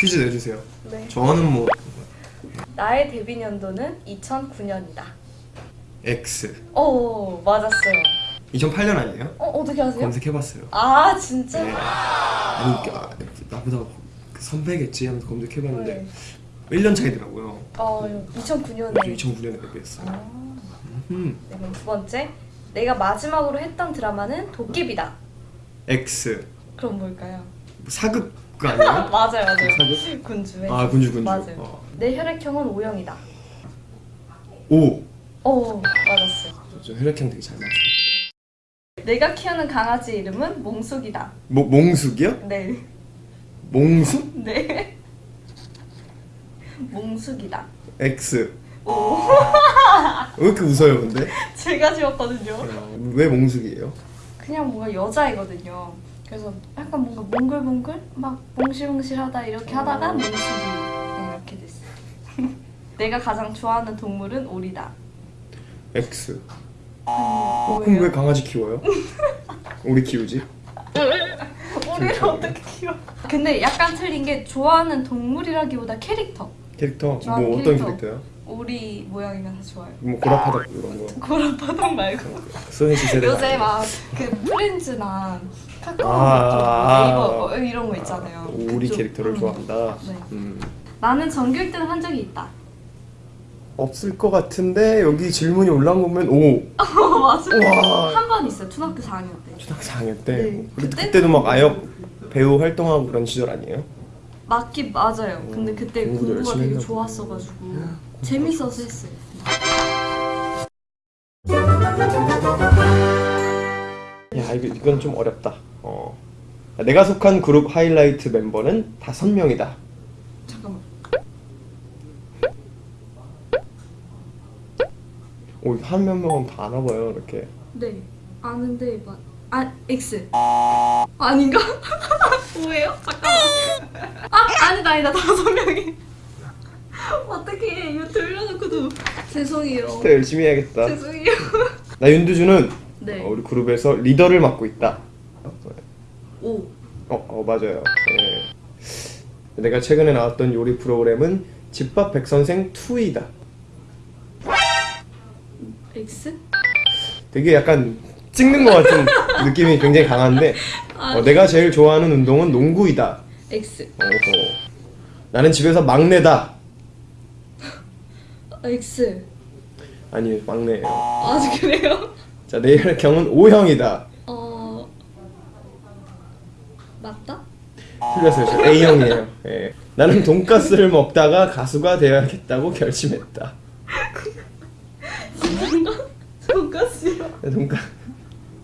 퀴즈 내주세요. 네. 저는 뭐 나의 데뷔 년도는 2009년이다. X. 오 맞았어요. 2008년 아니에요? 어 어떻게 아세요? 검색해봤어요. 아 진짜? 네. 아니 아, 나보다 그 선배겠지 하면서 검색해봤는데 네. 1년 차이더라고요. 어 2009년에. 2009년에 데뷔했어요. 아, 음. 네, 그럼 두 번째. 내가 마지막으로 했던 드라마는 도깨비다. X. 그럼 뭘까요? 뭐 사극 그 아니에요? 맞아요, 맞아요. 사극? 군주의. 아 군주 군주. 맞아요. 어. 내 혈액형은 O형이다. 오. 오 맞았어요. 저 혈액형 되게 잘 맞춰. 내가 키우는 강아지 이름은 몽숙이다. 뭐 몽숙이요? 네. 몽숙? 네. 몽숙이다. X. 오. 왜 이렇게 웃어요 근데? 제가 지었거든요. 어, 왜 몽숙이에요? 그냥 뭔가 여자이거든요. 그래서 약간 뭔가 몽글몽글 막 몽실몽실하다 이렇게 하다가 몽숙이 네, 이렇게 됐어요. 내가 가장 좋아하는 동물은 오리다. X. 어, 그럼? 왜 강아지 키워요? 우리 키우지? 오리를 어떻게 키워? 근데 약간 틀린 게 좋아하는 동물이라기보다 캐릭터. 캐릭터? 뭐 좋아하는 어떤 캐릭터. 캐릭터요? 오리 모양이면 다 좋아요. 뭐 고라파덕 이런 거 고라파덕 말고. 세대 요새 막 그 프렌즈나 카카오 아, 네이버 뭐 이런 거 있잖아요. 우리 그쪽. 캐릭터를 음. 좋아한다 네. 음. 나는 전교 1등 한 적이 있다. 없을 것 같은데 여기 질문이 올라온 거 보면 오 어 맞아. 우와. 한번 있어요. 초등학교 4학년 때. 초등학교 4학년 때 네. 그때, 그때- 그때 도 막 아역 배우 활동하고 그런 시절 아니에요? 맞긴 맞아요. 근데 그때 공부가 되게 했나 좋았어가지고 재밌어서 했어요. 야 이거 이건 좀 어렵다 어. 내가 속한 그룹 하이라이트 멤버는 다섯 명이다 잠깐만. 오한 명은 다 아나 봐요 이렇게 네 아는데 맞. 아 X. 아닌가? 뭐예요? 잠깐만. 아 아니다 아니다 다섯 명이. 어떻게 이거 돌려놓고도 죄송해요. 진짜 열심히 해야겠다 죄송해요. 나 윤두주는 네. 어, 우리 그룹에서 리더를 맡고 있다 오. 어, 어 맞아요. 네. 내가 최근에 나왔던 요리 프로그램은 집밥 백선생 2이다. X? 되게 약간 찍는 것 같은 느낌이 굉장히 강한데 어, 내가 제일 좋아하는 운동은 농구이다. X. 어허. 나는 집에서 막내다. X. 아니 막내예요. 아 그래요? 자, 내 혈액형은 O형이다. 어 맞다? 틀렸어요. 저 A형이에요. 예. 나는 돈가스를 먹다가 가수가 되어야겠다고 결심했다. 진짜인가? 돈가스요. 네, 돈가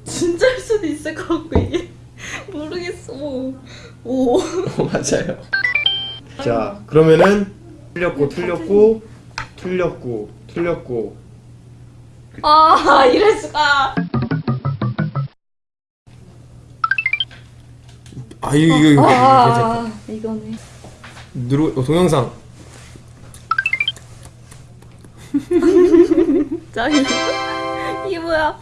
진짜일 수도 있을 것 같고 이게 모르겠어. 오. 오. 어, 맞아요. 자, 그러면은 틀렸고 틀렸고 틀렸고 틀렸고 아 이럴 수가. 아 이거 이거 이거. 아 이거네. 누르 어, 동영상 짱. 이게 뭐야?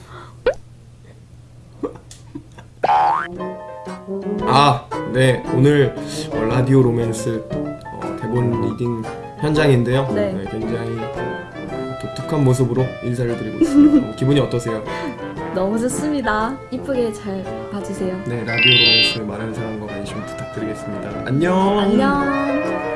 아, 네 오늘 어, 라디오 로맨스 어, 대본 리딩 현장인데요. 네. 굉장히 어, 독특한 모습으로 인사를 드리고 있습니다. 어, 기분이 어떠세요? 너무 좋습니다. 이쁘게 잘 봐주세요. 네 라디오 로맨스 많은 사랑과 관심 부탁드리겠습니다. 안녕. 안녕.